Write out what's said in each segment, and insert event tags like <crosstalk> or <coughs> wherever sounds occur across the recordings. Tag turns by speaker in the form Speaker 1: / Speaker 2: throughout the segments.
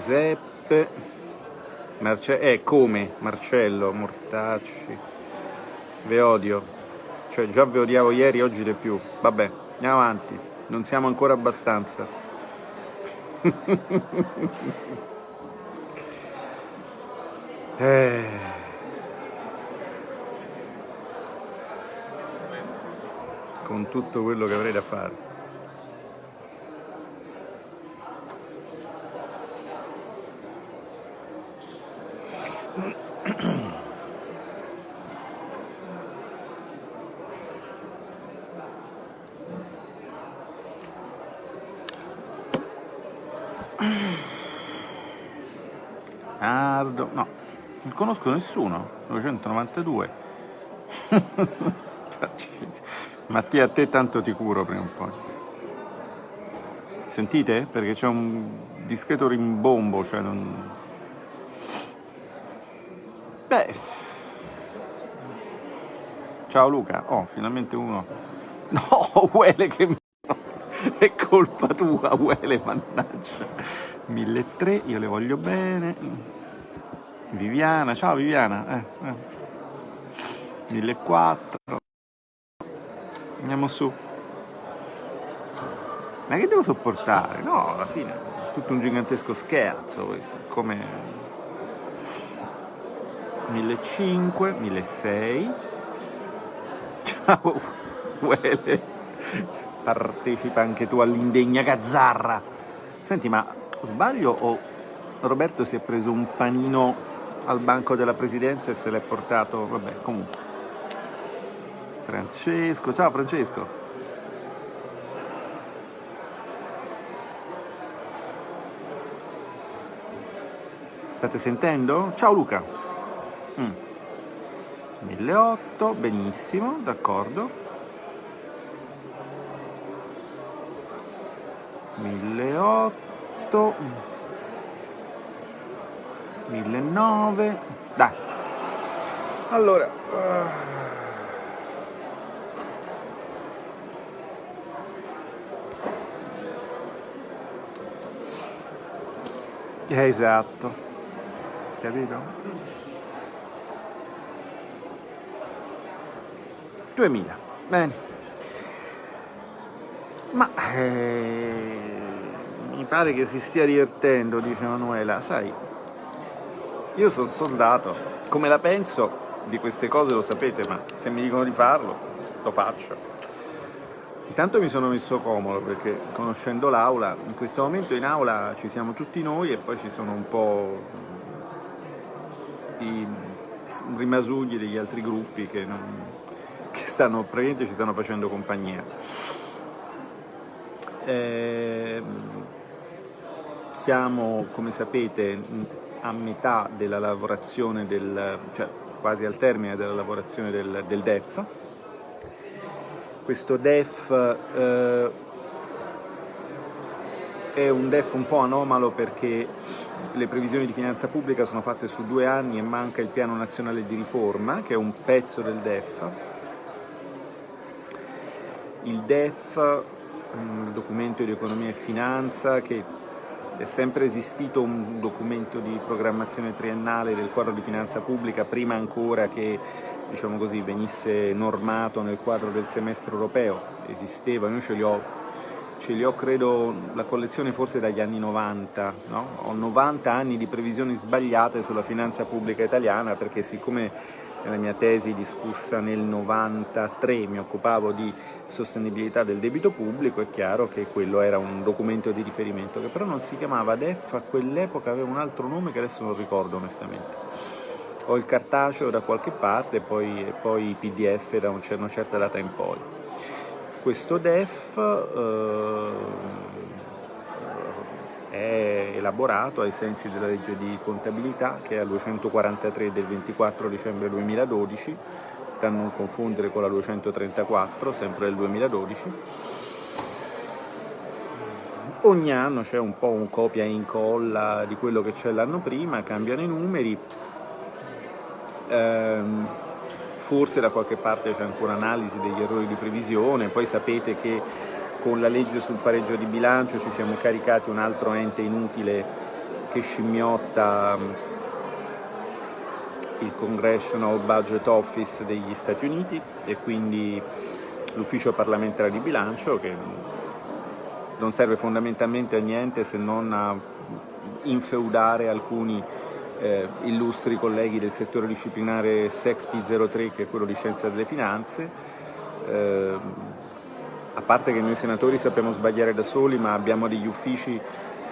Speaker 1: Giuseppe, Marce eh, come Marcello, Mortacci, ve odio, cioè già ve odiavo ieri, oggi di più, vabbè, andiamo avanti, non siamo ancora abbastanza. <laughs> eh. Con tutto quello che avrei da fare. Ardo, no, non conosco nessuno, 992. <laughs> Mattia, a te tanto ti curo prima o poi. Sentite? Perché c'è un discreto rimbombo, cioè non... Beh... Ciao Luca, oh, finalmente uno... No, <laughs> Uele che... È colpa tua, Uele, mannaggia. 1003, io le voglio bene. Viviana, ciao Viviana. Eh, eh. 1004. Andiamo su. Ma che devo sopportare? No, alla fine è tutto un gigantesco scherzo questo, come 1500, 1600. <laughs> Ciao, Uele. Partecipa anche tu all'indegna gazzarra. Senti, ma sbaglio o Roberto si è preso un panino al banco della presidenza e se l'è portato, vabbè, comunque. Francesco, ciao Francesco. State sentendo? Ciao Luca. Mm. 1008, benissimo, d'accordo. 1008. 1009. Dai. Allora. Eh, esatto. Capito? 2000. Bene. Ma eh, mi pare che si stia divertendo, dice Manuela. Sai, io sono soldato. Come la penso di queste cose lo sapete, ma se mi dicono di farlo, lo faccio. Intanto mi sono messo comodo perché conoscendo l'aula, in questo momento in aula ci siamo tutti noi e poi ci sono un po' di rimasugli degli altri gruppi che, non, che stanno, praticamente ci stanno facendo compagnia. Eh, siamo, come sapete, a metà della lavorazione del, cioè quasi al termine della lavorazione del, del DEF, questo DEF eh, è un DEF un po' anomalo perché le previsioni di finanza pubblica sono fatte su due anni e manca il piano nazionale di riforma, che è un pezzo del DEF. Il DEF, il documento di economia e finanza, che è sempre esistito un documento di programmazione triennale del quadro di finanza pubblica, prima ancora che diciamo così, venisse normato nel quadro del semestre europeo, esisteva, io ce li ho, ce li ho credo, la collezione forse dagli anni 90, no? ho 90 anni di previsioni sbagliate sulla finanza pubblica italiana perché siccome nella mia tesi discussa nel 93 mi occupavo di sostenibilità del debito pubblico, è chiaro che quello era un documento di riferimento che però non si chiamava DEF, a quell'epoca aveva un altro nome che adesso non ricordo onestamente ho il cartaceo da qualche parte e poi, poi i pdf da una certa data in poi. Questo DEF eh, è elaborato ai sensi della legge di contabilità che è la 243 del 24 dicembre 2012, da non confondere con la 234, sempre del 2012. Ogni anno c'è un po' un copia e incolla di quello che c'è l'anno prima, cambiano i numeri, ehm, forse da qualche parte c'è ancora analisi degli errori di previsione, poi sapete che con la legge sul pareggio di bilancio ci siamo caricati un altro ente inutile che scimmiotta mm, il Congressional Budget Office degli Stati Uniti e quindi l'ufficio parlamentare di bilancio che non serve fondamentalmente a niente se non a infeudare alcuni eh, illustri colleghi del settore disciplinare SEXPI 03 che è quello di Scienza delle Finanze. Eh, a parte che noi senatori sappiamo sbagliare da soli, ma abbiamo degli uffici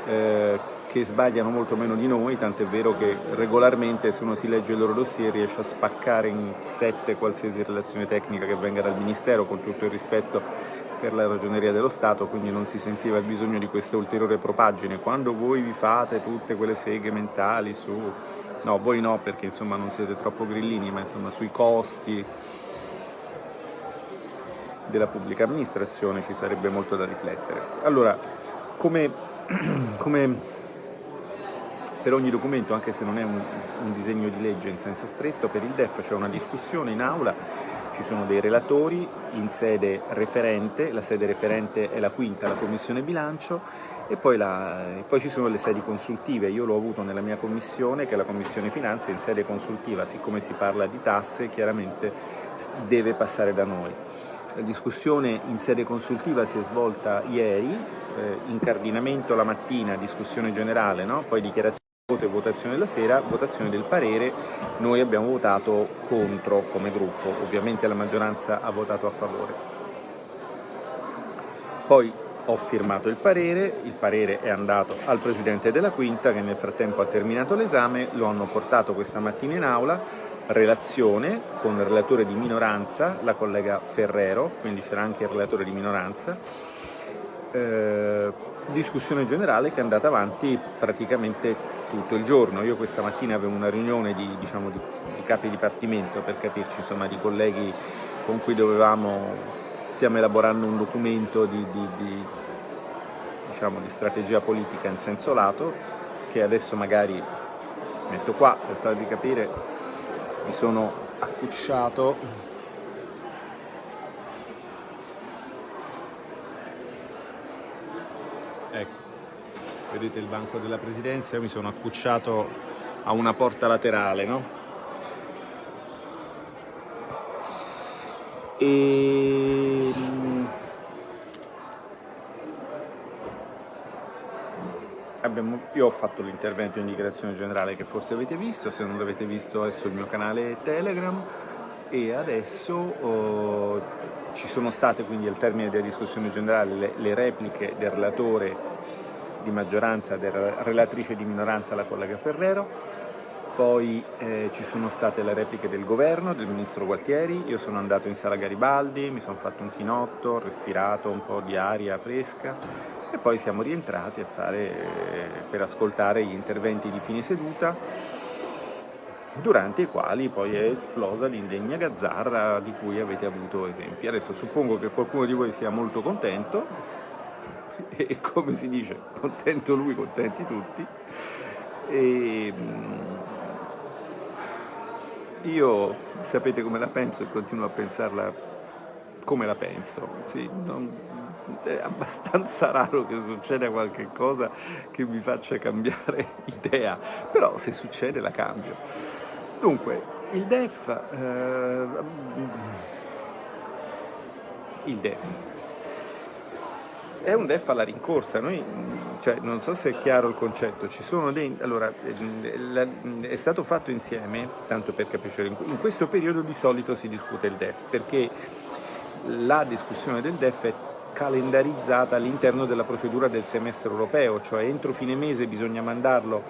Speaker 1: eh, che sbagliano molto meno di noi, tant'è vero che regolarmente se uno si legge il loro dossier riesce a spaccare in sette qualsiasi relazione tecnica che venga dal Ministero, con tutto il rispetto per la ragioneria dello Stato, quindi non si sentiva il bisogno di questa ulteriore propaggine. Quando voi vi fate tutte quelle seghe mentali su... no, voi no perché insomma non siete troppo grillini, ma insomma sui costi della pubblica amministrazione ci sarebbe molto da riflettere. Allora, come, <clears throat> come per ogni documento, anche se non è un, un disegno di legge in senso stretto, per il DEF c'è una discussione in aula ci sono dei relatori in sede referente, la sede referente è la quinta, la Commissione Bilancio, e poi, la, e poi, ci sono le sedi consultive, io l'ho avuto nella mia commissione che è la Commissione Finanze, in sede consultiva, siccome si parla di tasse chiaramente deve passare da noi. La discussione in sede consultiva si è svolta ieri, eh, incardinamento la mattina, discussione generale, no? poi dichiarazione voto e votazione la sera, votazione del parere, noi abbiamo votato contro come gruppo, ovviamente la maggioranza ha votato a favore. Poi ho firmato il parere, il parere è andato al Presidente della Quinta che nel frattempo ha terminato l'esame, lo hanno portato questa mattina in aula, relazione con il relatore di minoranza, la collega Ferrero, quindi c'era anche il relatore di minoranza, eh, discussione generale che è andata avanti praticamente tutto il giorno. Io questa mattina avevo una riunione di, diciamo, di, di capi dipartimento per capirci, insomma, di colleghi con cui dovevamo, stiamo elaborando un documento di, di, diciamo, di strategia politica in senso lato che adesso magari metto qua per farvi capire, mi sono accucciato vedete il banco della presidenza, io mi sono accucciato a una porta laterale, no? E... Abbiamo, io ho fatto l'intervento in dichiarazione generale che forse avete visto, se non l'avete visto è sul mio canale Telegram e adesso oh, ci sono state quindi al termine della discussione generale le, le repliche del relatore di maggioranza della relatrice di minoranza, la collega Ferrero, poi eh, ci sono state le repliche del governo, del ministro Gualtieri, io sono andato in sala Garibaldi, mi sono fatto un chinotto, ho respirato un po' di aria fresca e poi siamo rientrati fare, eh, per ascoltare gli interventi di fine seduta durante i quali poi è esplosa l'indegna gazzarra di cui avete avuto esempi. Adesso suppongo che qualcuno di voi sia molto contento, <laughs> e come si dice, contento lui, contenti tutti. E mm, io sapete come la penso e continuo a pensarla come la penso. Sì, non, è abbastanza <laughs> raro che succeda qualche cosa che mi faccia cambiare <laughs> idea, però se succede la cambio. Dunque, il DEF, eh, il DEF è un DEF alla rincorsa, Noi, cioè, non so se è chiaro il concetto, dei, allora, è stato fatto insieme, tanto per capire, in questo periodo di solito si discute il DEF, perché la discussione del DEF è calendarizzata all'interno della procedura del semestre europeo, cioè entro fine mese bisogna mandarlo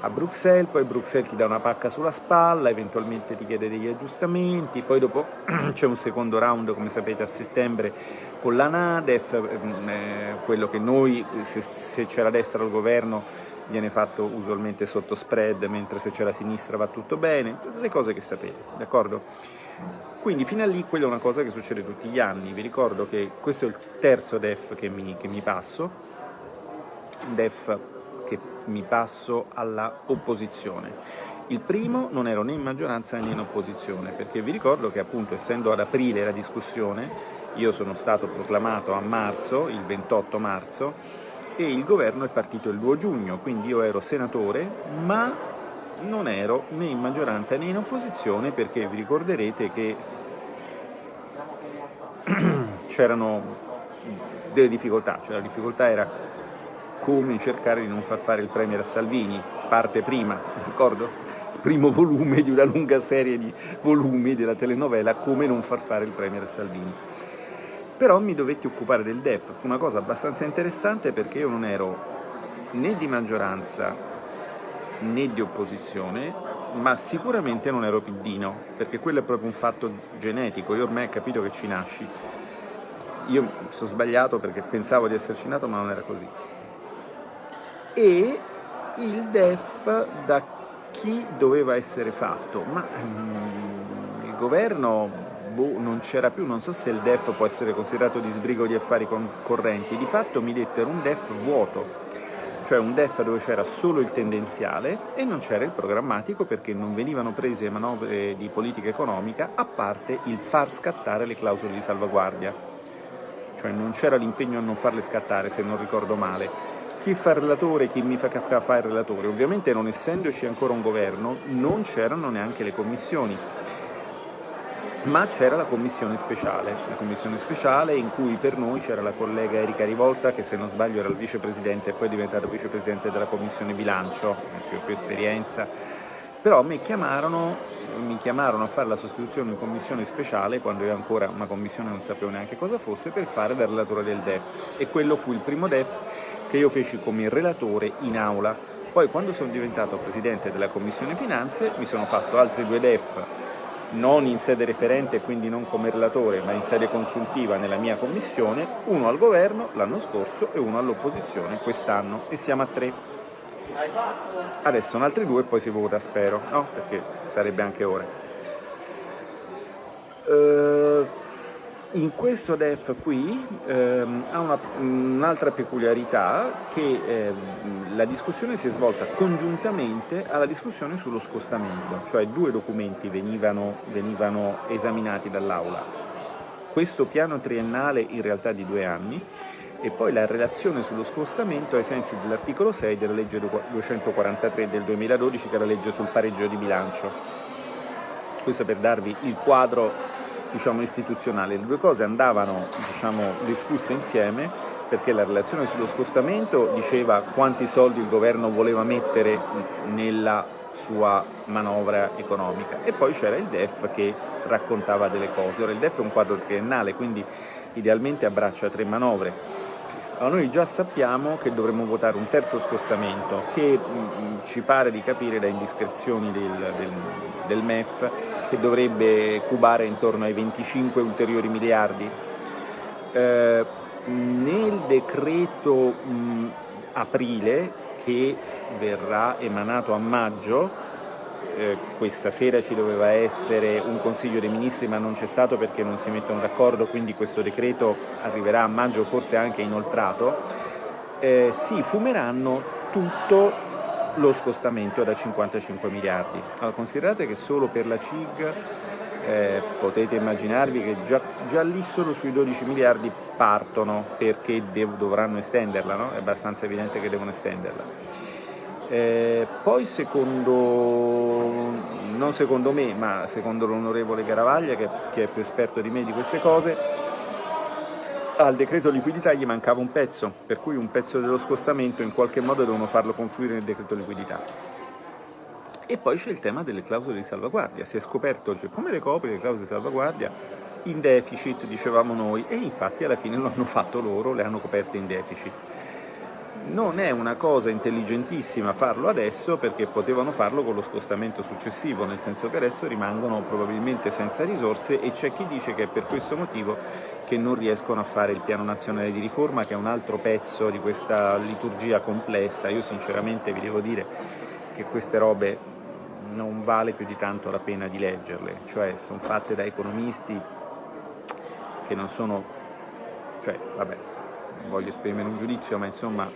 Speaker 1: a Bruxelles, poi Bruxelles ti dà una pacca sulla spalla, eventualmente ti chiede degli aggiustamenti, poi dopo <clears throat> c'è un secondo round, come sapete, a settembre con la Nadef, ehm, eh, quello che noi, se, c'è la destra al governo, viene fatto usualmente sotto spread, mentre se c'è la sinistra va tutto bene, le cose che sapete, d'accordo? Quindi fino a lì quella è una cosa che succede tutti gli anni, vi ricordo che questo è il terzo DEF che mi, che mi passo, DEF che mi passo alla opposizione. Il primo non ero né in maggioranza né in opposizione, perché vi ricordo che appunto essendo ad aprile la discussione, io sono stato proclamato a marzo, il 28 marzo, e il governo è partito il 2 giugno, quindi io ero senatore, ma non ero né in maggioranza né in opposizione perché vi ricorderete che <clears throat> c'erano delle difficoltà, cioè la difficoltà era come cercare di non far fare il Premier a Salvini, parte prima, d'accordo? Il primo volume di una lunga serie di volumi della telenovela Come non far fare il Premier a Salvini. Però mi dovetti occupare del DEF, fu una cosa abbastanza interessante perché io non ero né di maggioranza né di opposizione, ma sicuramente non ero piddino, perché quello è proprio un fatto genetico, io ormai ho capito che ci nasci. Io sono sbagliato perché pensavo di esserci nato, ma non era così e il DEF da chi doveva essere fatto, ma mm, il governo boh, non c'era più, non so se il DEF può essere considerato di sbrigo di affari correnti, di fatto mi dettero un DEF vuoto, cioè un DEF dove c'era solo il tendenziale e non c'era il programmatico perché non venivano prese manovre di politica economica a parte il far scattare le clausole di salvaguardia, cioè non c'era l'impegno a non farle scattare se non ricordo male, chi fa il relatore chi mi fa fare il relatore. Ovviamente non essendoci ancora un governo non c'erano neanche le commissioni, ma c'era la commissione speciale, la commissione speciale in cui per noi c'era la collega Erika Rivolta che se non sbaglio era il vicepresidente e poi è diventata vicepresidente della commissione bilancio, più, più esperienza, però mi chiamarono, mi chiamarono, a fare la sostituzione in commissione speciale quando io ancora una commissione non sapevo neanche cosa fosse per fare da relatore del DEF e quello fu il primo DEF che io feci come relatore in aula. Poi quando sono diventato presidente della Commissione Finanze mi sono fatto altri due DEF, non in sede referente quindi non come relatore, ma in sede consultiva nella mia commissione, uno al governo l'anno scorso e uno all'opposizione quest'anno e siamo a tre. Adesso sono altri due e poi si vota, spero, no? Perché sarebbe anche ora. Uh, in questo DEF qui ehm, ha un'altra un peculiarità che eh, la discussione si è svolta congiuntamente alla discussione sullo scostamento, cioè due documenti venivano, venivano esaminati dall'Aula. Questo piano triennale in realtà di due anni e poi la relazione sullo scostamento ai sensi dell'articolo 6 della legge 243 del 2012 che è la legge sul pareggio di bilancio. Questo per darvi il quadro diciamo, istituzionale. Le due cose andavano diciamo, discusse insieme perché la relazione sullo scostamento diceva quanti soldi il governo voleva mettere nella sua manovra economica e poi c'era il DEF che raccontava delle cose. Ora il DEF è un quadro triennale, quindi idealmente abbraccia tre manovre. Allora, noi già sappiamo che dovremmo votare un terzo scostamento che mh, ci pare di capire da indiscrezioni del, del, del MEF che dovrebbe cubare intorno ai 25 ulteriori miliardi. Eh, nel decreto mh, aprile che verrà emanato a maggio, eh, questa sera ci doveva essere un Consiglio dei Ministri ma non c'è stato perché non si mettono d'accordo, quindi questo decreto arriverà a maggio forse anche inoltrato, eh, si fumeranno tutto lo scostamento da 55 miliardi. Allora, considerate che solo per la CIG eh, potete immaginarvi che già, già, lì solo sui 12 miliardi partono perché dovranno estenderla, no? è abbastanza evidente che devono estenderla. Eh, poi secondo, non secondo me, ma secondo l'onorevole Garavaglia, che, che è più esperto di me di queste cose, al decreto liquidità gli mancava un pezzo, per cui un pezzo dello scostamento in qualche modo devono farlo confluire nel decreto liquidità. E poi c'è il tema delle clausole di salvaguardia, si è scoperto cioè, come le copri le clausole di salvaguardia in deficit, dicevamo noi, e infatti alla fine lo hanno fatto loro, le hanno coperte in deficit non è una cosa intelligentissima farlo adesso perché potevano farlo con lo scostamento successivo, nel senso che adesso rimangono probabilmente senza risorse e c'è chi dice che è per questo motivo che non riescono a fare il piano nazionale di riforma che è un altro pezzo di questa liturgia complessa. Io sinceramente vi devo dire che queste robe non vale più di tanto la pena di leggerle, cioè sono fatte da economisti che non sono, cioè vabbè, non voglio esprimere un giudizio, ma insomma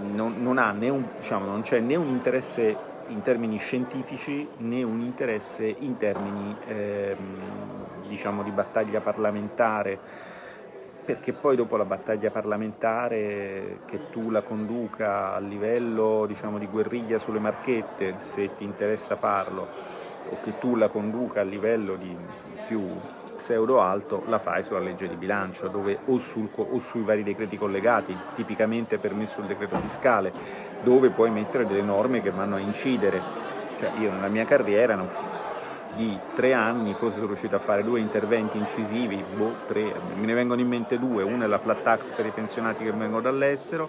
Speaker 1: non, non, un, diciamo, c'è né un interesse in termini scientifici né un interesse in termini ehm, diciamo di battaglia parlamentare. Perché poi dopo la battaglia parlamentare che tu la conduca a livello diciamo, di guerriglia sulle marchette se ti interessa farlo o che tu la conduca a livello di più pseudo alto la fai sulla legge di bilancio dove, o, sul, o, sui vari decreti collegati, tipicamente per me sul decreto fiscale, dove puoi mettere delle norme che vanno a incidere. Cioè io nella mia carriera di tre anni forse sono riuscito a fare due interventi incisivi, boh, tre, me ne vengono in mente due, una è la flat tax per i pensionati che vengono dall'estero,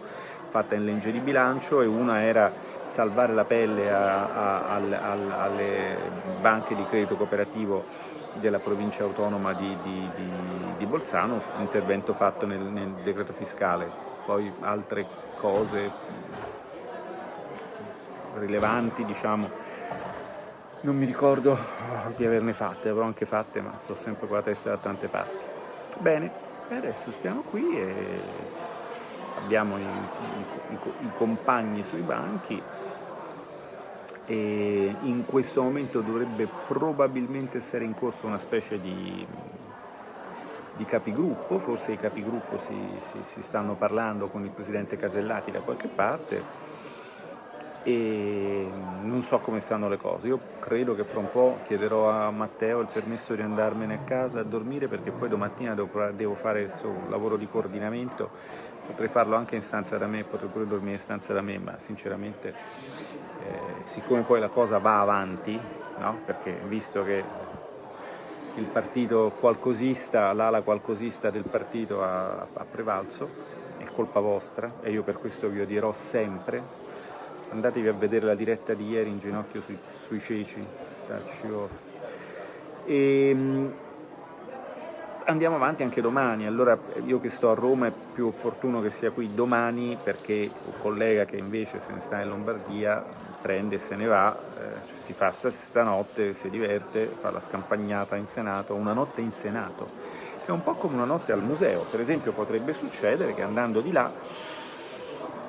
Speaker 1: fatta in legge di bilancio, e una era salvare la pelle a, a, a, alle banche di credito cooperativo della provincia autonoma di, di, di, di Bolzano, intervento fatto nel, nel, decreto fiscale, poi altre cose rilevanti, diciamo, non mi ricordo di averne fatte, avrò anche fatte, ma sto sempre con la testa da tante parti. Bene, adesso stiamo qui e abbiamo i, i, i, i compagni sui banchi, e in questo momento dovrebbe probabilmente essere in corso una specie di, di capigruppo, forse i capigruppo si, si, si, stanno parlando con il presidente Casellati da qualche parte e non so come stanno le cose, io credo che fra un po' chiederò a Matteo il permesso di andarmene a casa a dormire perché poi domattina devo, fare un lavoro di coordinamento, potrei farlo anche in stanza da me, potrei pure dormire in stanza da me, ma sinceramente eh, siccome poi la cosa va avanti, no? perché visto che il partito qualcosista, l'ala qualcosista del partito ha, ha, prevalso, è colpa vostra e io per questo vi odierò sempre. Andatevi a vedere la diretta di ieri in ginocchio sui, sui ceci, tacci vostri. E, ehm, andiamo avanti anche domani, allora io che sto a Roma è più opportuno che sia qui domani perché un collega che invece se ne sta in Lombardia prende e se ne va, eh, si fa stanotte, si diverte, fa la scampagnata in Senato, una notte in Senato, è un po' come una notte al museo, per esempio potrebbe succedere che andando di là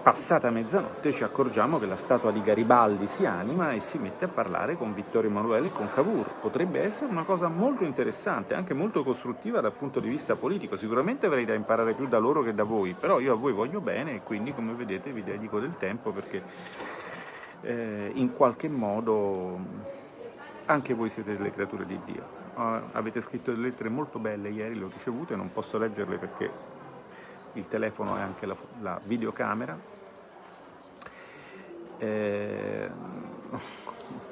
Speaker 1: Passata mezzanotte ci accorgiamo che la statua di Garibaldi si anima e si mette a parlare con Vittorio Emanuele e con Cavour. Potrebbe essere una cosa molto interessante, anche molto costruttiva dal punto di vista politico. Sicuramente avrei da imparare più da loro che da voi, però io a voi voglio bene e quindi come vedete vi dedico del tempo perché eh, in qualche modo anche voi siete delle creature di Dio. Uh, avete scritto delle lettere molto belle ieri, le ho ricevute, non posso leggerle perché il telefono e anche la, la videocamera, eh,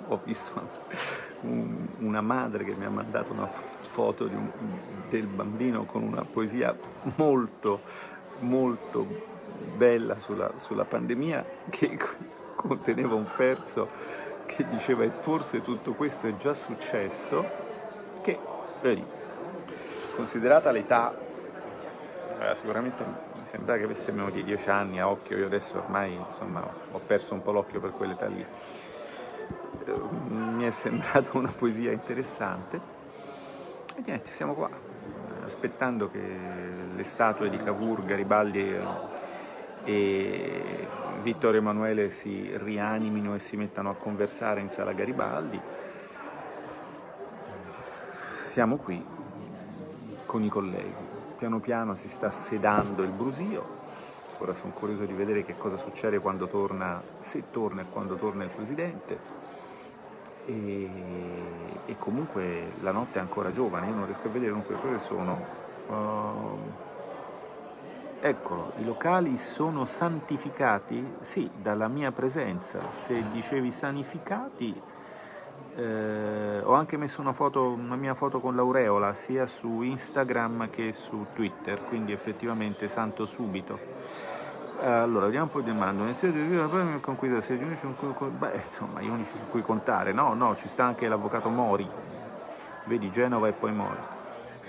Speaker 1: ho visto un, una madre che mi ha mandato una foto un, del bambino con una poesia molto, molto bella sulla, sulla pandemia che conteneva un verso che diceva e forse tutto questo è già successo, che, vedi, considerata l'età, eh, sicuramente mi sembra che avesse meno di dieci anni a occhio, io adesso ormai insomma, ho perso un po' l'occhio per quell'età lì. Eh, mi è sembrata una poesia interessante e niente, siamo qua, aspettando che le statue di Cavour, Garibaldi e Vittorio Emanuele si rianimino e si mettano a conversare in sala Garibaldi. Siamo qui con i colleghi piano piano si sta sedando il brusio, ora sono curioso di vedere che cosa succede quando torna, se torna e quando torna il Presidente, e, e comunque la notte è ancora giovane, io non riesco a vedere dunque ore sono. Uh, eccolo, i locali sono santificati? Sì, dalla mia presenza. Se dicevi sanificati, eh, ho anche messo una, foto, una mia foto con l'aureola sia su Instagram che su Twitter, quindi effettivamente santo subito. Eh, allora, vediamo un po' di domande. con cui da sei unici, beh, insomma, gli unici su cui contare. No, no, ci sta anche l'avvocato Mori. Vedi, Genova e poi Mori.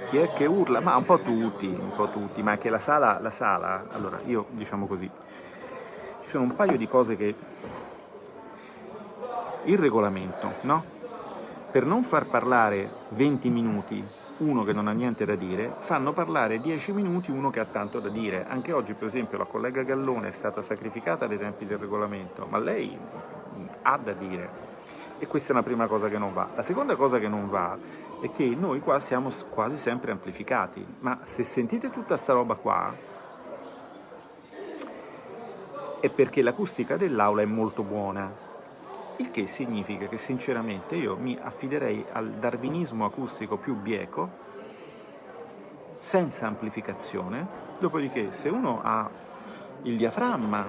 Speaker 1: Chi è che urla? Ma un po' tutti, un po' tutti, ma anche la sala, la sala, allora, io diciamo così, ci sono un paio di cose che il regolamento, no? Per non far parlare 20 minuti uno che non ha niente da dire, fanno parlare 10 minuti uno che ha tanto da dire. Anche oggi, per esempio, la collega Gallone è stata sacrificata dai tempi del regolamento, ma lei ha da dire. E questa è una prima cosa che non va. La seconda cosa che non va è che noi qua siamo quasi sempre amplificati, ma se sentite tutta sta roba qua è perché l'acustica dell'aula è molto buona, il che significa che sinceramente io mi affiderei al darwinismo acustico più bieco, senza amplificazione, dopodiché se uno ha il diaframma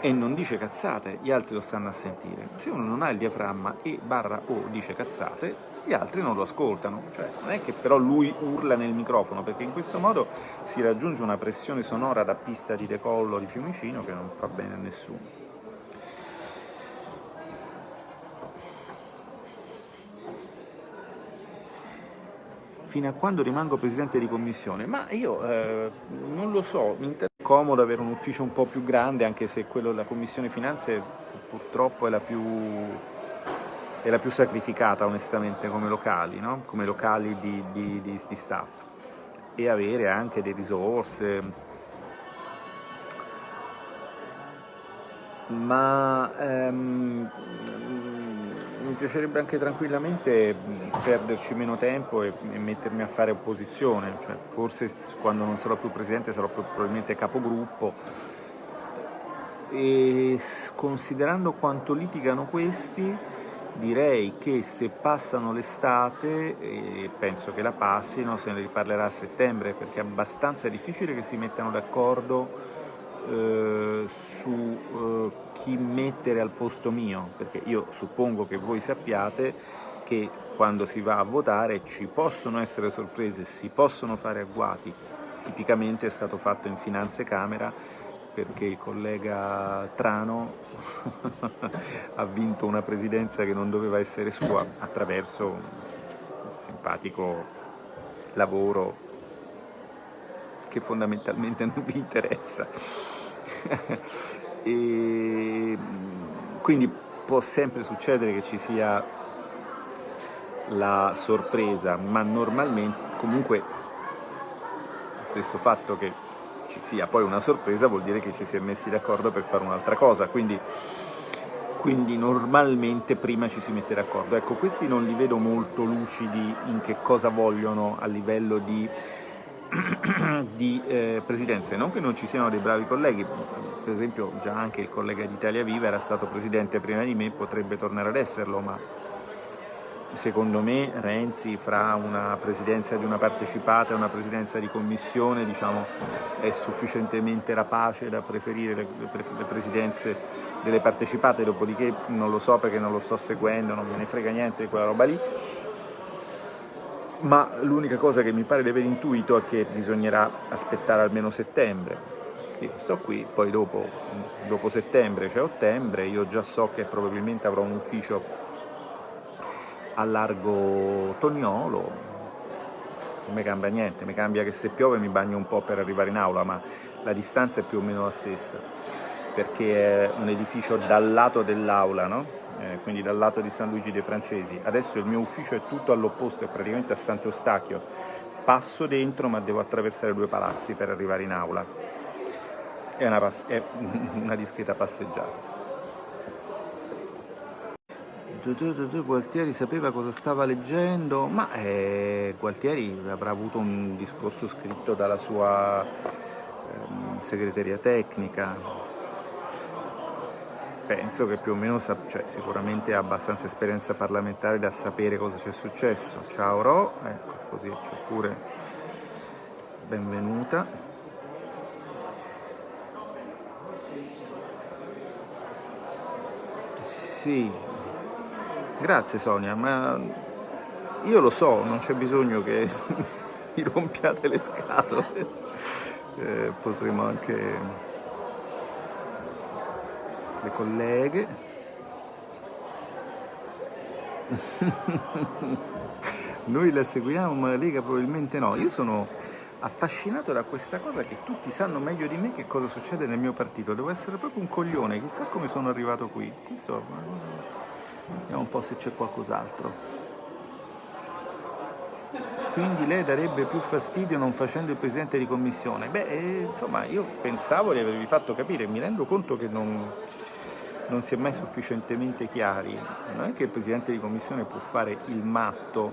Speaker 1: e non dice cazzate, gli altri lo stanno a sentire. Se uno non ha il diaframma e barra o dice cazzate, gli altri non lo ascoltano. Cioè, non è che però lui urla nel microfono, perché in questo modo si raggiunge una pressione sonora da pista di decollo di Fiumicino che non fa bene a nessuno. Fino a quando rimango presidente di commissione? Ma io eh, non lo so, mi interessa comodo avere un ufficio un po' più grande, anche se quello della commissione finanze purtroppo è la più, è la più sacrificata onestamente come locali, no? come locali di, di, di, di staff, e avere anche delle risorse, ma ehm, mi piacerebbe anche tranquillamente perderci meno tempo e, e, mettermi a fare opposizione, cioè, forse quando non sarò più presidente sarò più probabilmente capogruppo. E considerando quanto litigano questi direi che se passano l'estate, e penso che la passino, se ne riparlerà a settembre perché è abbastanza difficile che si mettano d'accordo eh, su eh, chi mettere al posto mio, perché io suppongo che voi sappiate che quando si va a votare ci possono essere sorprese, si possono fare agguati, tipicamente è stato fatto in Finanze Camera perché il collega Trano <laughs> ha vinto una presidenza che non doveva essere sua attraverso un simpatico lavoro che fondamentalmente non vi interessa. <laughs> e quindi può sempre succedere che ci sia la sorpresa, ma normalmente comunque lo stesso fatto che ci sia poi una sorpresa vuol dire che ci si è messi d'accordo per fare un'altra cosa, quindi, quindi normalmente prima ci si mette d'accordo. Ecco, questi non li vedo molto lucidi in che cosa vogliono a livello di <coughs> di eh, presidenze, non che non ci siano dei bravi colleghi, per esempio già anche il collega di Italia Viva era stato presidente prima di me, potrebbe tornare ad esserlo, ma secondo me Renzi fra una presidenza di una partecipata e una presidenza di commissione diciamo, è sufficientemente rapace da preferire le, le presidenze delle partecipate, dopodiché non lo so perché non lo sto seguendo, non me ne frega niente di quella roba lì, ma l'unica cosa che mi pare di aver intuito è che bisognerà aspettare almeno settembre. Io sto qui, poi dopo, dopo settembre c'è ottobre, io già so che probabilmente avrò un ufficio a largo Tognolo, non mi cambia niente, mi cambia che se piove mi bagno un po' per arrivare in aula, ma la distanza è più o meno la stessa, perché è un edificio dal lato dell'aula, no? Eh, quindi dal lato di San Luigi dei Francesi. Adesso il mio ufficio è tutto all'opposto, è praticamente a Sant'Eustachio. Passo dentro ma devo attraversare due palazzi per arrivare in aula. È una, è <laughs> una discreta passeggiata. Gualtieri sapeva cosa stava leggendo, ma eh, Gualtieri avrà avuto un discorso scritto dalla sua eh, segreteria tecnica, penso che più o meno, cioè, sicuramente ha abbastanza esperienza parlamentare da sapere cosa c'è successo. Ciao Ro, ecco, così c'è pure benvenuta. Sì, grazie Sonia, ma io lo so, non c'è bisogno che <laughs> mi rompiate le scatole, eh, potremo anche le colleghe. Noi la seguiamo ma la Lega probabilmente no. Io sono affascinato da questa cosa che tutti sanno meglio di me che cosa succede nel mio partito. Devo essere proprio un coglione, chissà come sono arrivato qui. Questo, vediamo un po' se c'è qualcos'altro. Quindi lei darebbe più fastidio non facendo il presidente di commissione? Beh, eh, insomma, io pensavo di avervi fatto capire, mi rendo conto che non, non si è mai sufficientemente chiari. Non è che il Presidente di Commissione può fare il matto,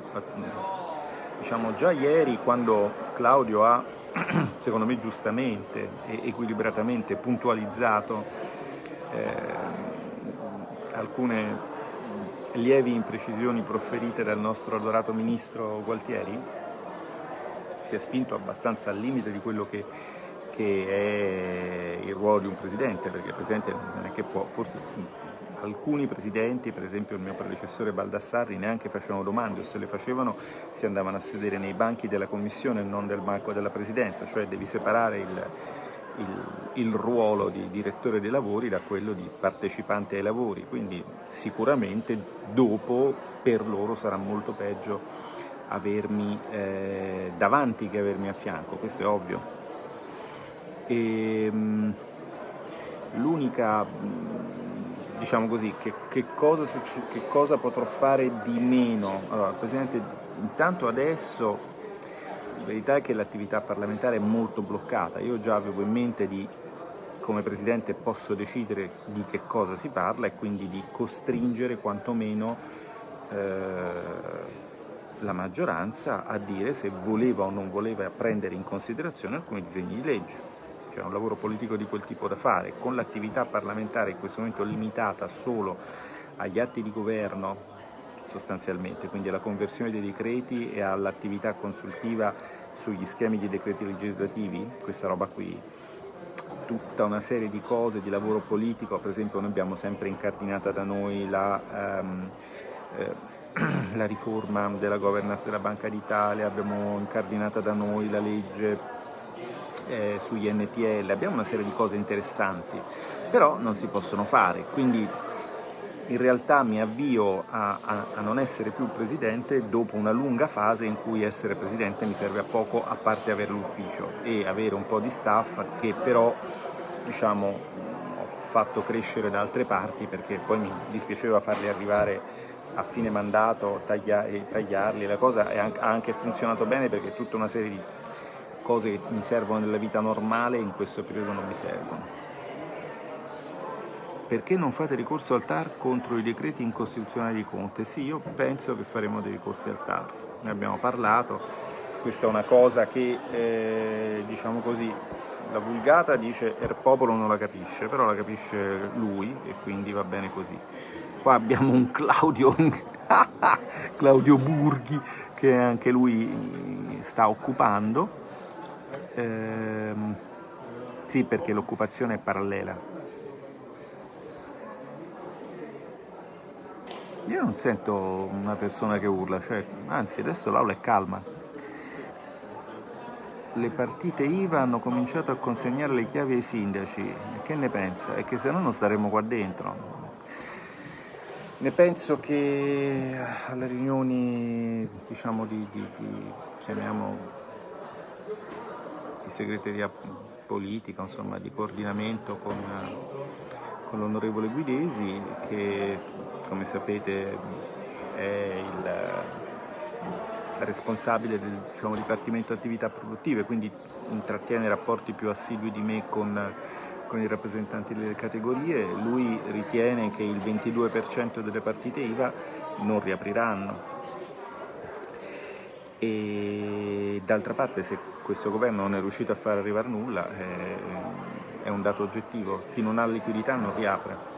Speaker 1: diciamo già ieri quando Claudio ha, <clears throat> secondo me giustamente e equilibratamente, puntualizzato eh, alcune lievi imprecisioni proferite dal nostro adorato Ministro Gualtieri, si è spinto abbastanza al limite di quello che che è il ruolo di un presidente, perché il presidente non è che può, forse alcuni presidenti, per esempio il mio predecessore Baldassarri, neanche facevano domande o se le facevano si andavano a sedere nei banchi della commissione e non del banco della presidenza, cioè devi separare il, il, il, ruolo di direttore dei lavori da quello di partecipante ai lavori, quindi sicuramente dopo per loro sarà molto peggio avermi eh, davanti che avermi a fianco, questo è ovvio. Ehm, l'unica, diciamo così, che, che, cosa che, cosa potrò fare di meno? Allora, Presidente, intanto adesso la verità è che l'attività parlamentare è molto bloccata, io già avevo in mente di come Presidente posso decidere di che cosa si parla e quindi di costringere quantomeno eh, la maggioranza a dire se voleva o non voleva prendere in considerazione alcuni disegni di legge c'è un lavoro politico di quel tipo da fare, con l'attività parlamentare in questo momento limitata solo agli atti di governo sostanzialmente, quindi alla conversione dei decreti e all'attività consultiva sugli schemi di decreti legislativi, questa roba qui, tutta una serie di cose di lavoro politico, per esempio noi abbiamo sempre incardinata da noi la, um, eh, <clears throat> la riforma della governance della Banca d'Italia, abbiamo incardinata da noi la legge eh, sugli NPL, abbiamo una serie di cose interessanti, però non si possono fare, quindi in realtà mi avvio a, a, a, non essere più presidente dopo una lunga fase in cui essere presidente mi serve a poco a parte avere l'ufficio e avere un po' di staff che però diciamo, ho fatto crescere da altre parti perché poi mi dispiaceva farli arrivare a fine mandato taglia e tagliarli, la cosa ha anche funzionato bene perché tutta una serie di cose che mi servono nella vita normale in questo periodo non mi servono. Perché non fate ricorso al TAR contro i decreti incostituzionali di Conte? Sì, io penso che faremo dei ricorsi al TAR, ne abbiamo parlato, questa è una cosa che, eh, diciamo così, la vulgata dice il popolo non la capisce, però la capisce lui e quindi va bene così. Qua abbiamo un Claudio, <laughs> Claudio Burghi che anche lui sta occupando Ehm, sì, perché l'occupazione è parallela. Io non sento una persona che urla, cioè, anzi adesso l'aula è calma. Le partite IVA hanno cominciato a consegnare le chiavi ai sindaci, che ne pensa? È che se no non staremmo qua dentro. Ne penso che alle riunioni, diciamo, di, di, di chiamiamo segreteria politica, insomma, di coordinamento con, con l'onorevole Guidesi che come sapete è il responsabile del diciamo, Dipartimento Attività Produttive, quindi intrattiene rapporti più assidui di me con, con i rappresentanti delle categorie, lui ritiene che il 22% delle partite IVA non riapriranno e d'altra parte se questo governo non è riuscito a far arrivare nulla eh, è un dato oggettivo, chi non ha liquidità non riapre.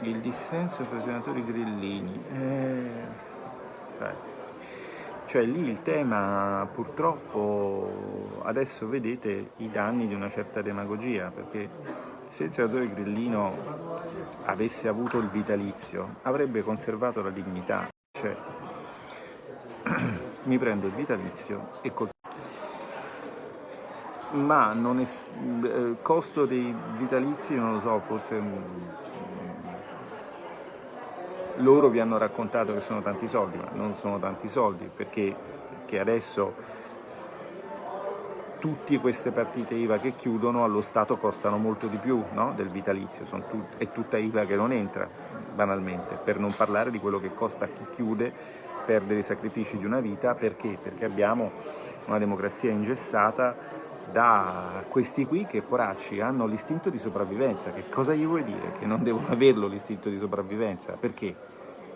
Speaker 1: Il dissenso fra i senatori grillini, eh, sai, cioè lì il tema purtroppo adesso vedete i danni di una certa demagogia, perché se il senatore Grillino avesse avuto il vitalizio avrebbe conservato la dignità, cioè <clears throat> mi prendo il vitalizio e col ma non è, eh, costo dei vitalizi non lo so, forse loro vi hanno raccontato che sono tanti soldi, ma non sono tanti soldi perché, perché adesso tutte queste partite IVA che chiudono allo Stato costano molto di più no? del vitalizio, tut è tutta IVA che non entra, banalmente, per non parlare di quello che costa a chi chiude, perdere i sacrifici di una vita, perché? Perché abbiamo una democrazia ingessata da questi qui che poracci hanno l'istinto di sopravvivenza. Che cosa gli vuoi dire? Che non devono averlo l'istinto di sopravvivenza? Perché?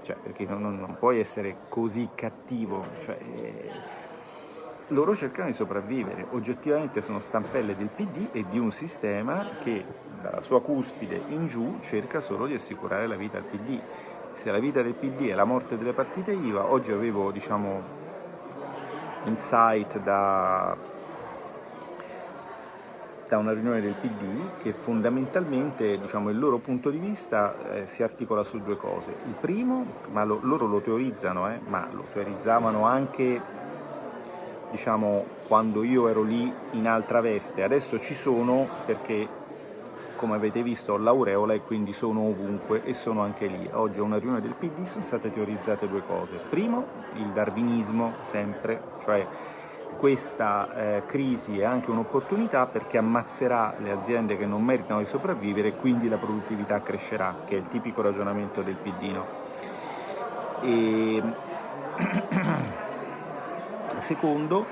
Speaker 1: Cioè, perché non, non, non puoi essere così cattivo. Cioè, loro cercano di sopravvivere, oggettivamente sono stampelle del PD e di un sistema che dalla sua cuspide in giù cerca solo di assicurare la vita al PD. Se la vita del PD è la morte delle partite IVA, oggi avevo diciamo, insight da, da una riunione del PD che fondamentalmente diciamo, il loro punto di vista eh, si articola su due cose. Il primo, ma lo, loro lo teorizzano, eh, ma lo teorizzavano anche diciamo, quando io ero lì in altra veste, adesso ci sono perché come avete visto ho l'aureola e quindi sono ovunque e sono anche lì. Oggi a una riunione del PD sono state teorizzate due cose. Primo, il darwinismo, sempre, cioè questa eh, crisi è anche un'opportunità perché ammazzerà le aziende che non meritano di sopravvivere e quindi la produttività crescerà, che è il tipico ragionamento del PD. No? E... <clears throat> Secondo,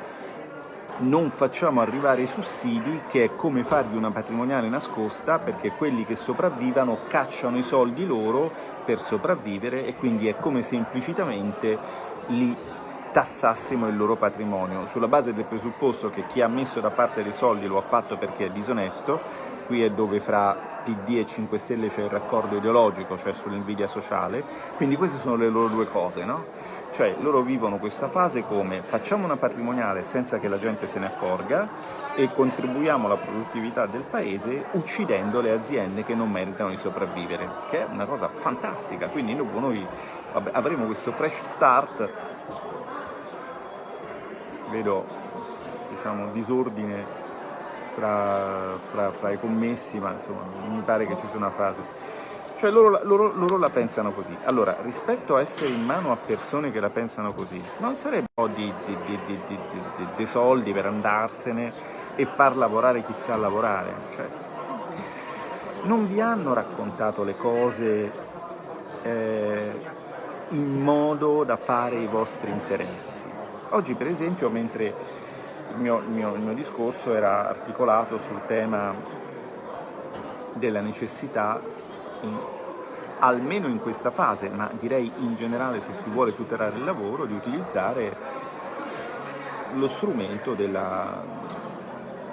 Speaker 1: non facciamo arrivare i sussidi, che è come fargli una patrimoniale nascosta, perché quelli che sopravvivano cacciano i soldi loro per sopravvivere e quindi è come se implicitamente li tassassimo il loro patrimonio, sulla base del presupposto che chi ha messo da parte dei soldi lo ha fatto perché è disonesto, qui è dove fra PD e 5 Stelle c'è il raccordo ideologico, cioè sull'invidia sociale, quindi queste sono le loro due cose, no? Cioè loro vivono questa fase come facciamo una patrimoniale senza che la gente se ne accorga e contribuiamo alla produttività del paese uccidendo le aziende che non meritano di sopravvivere, che è una cosa fantastica, quindi noi avremo questo fresh start, vedo diciamo, disordine fra, fra, fra, i commessi, ma insomma mi pare che ci sia una frase. Cioè loro, loro, loro, la pensano così. Allora, rispetto a essere in mano a persone che la pensano così, non sarebbe un po' di, di, di, di, soldi per andarsene e far lavorare chi sa lavorare? Cioè, non vi hanno raccontato le cose eh, in modo da fare i vostri interessi. Oggi, per esempio, mentre il mio, il, mio, il mio, discorso era articolato sul tema della necessità, in, almeno in questa fase, ma direi in generale se si vuole tutelare il lavoro, di utilizzare lo strumento della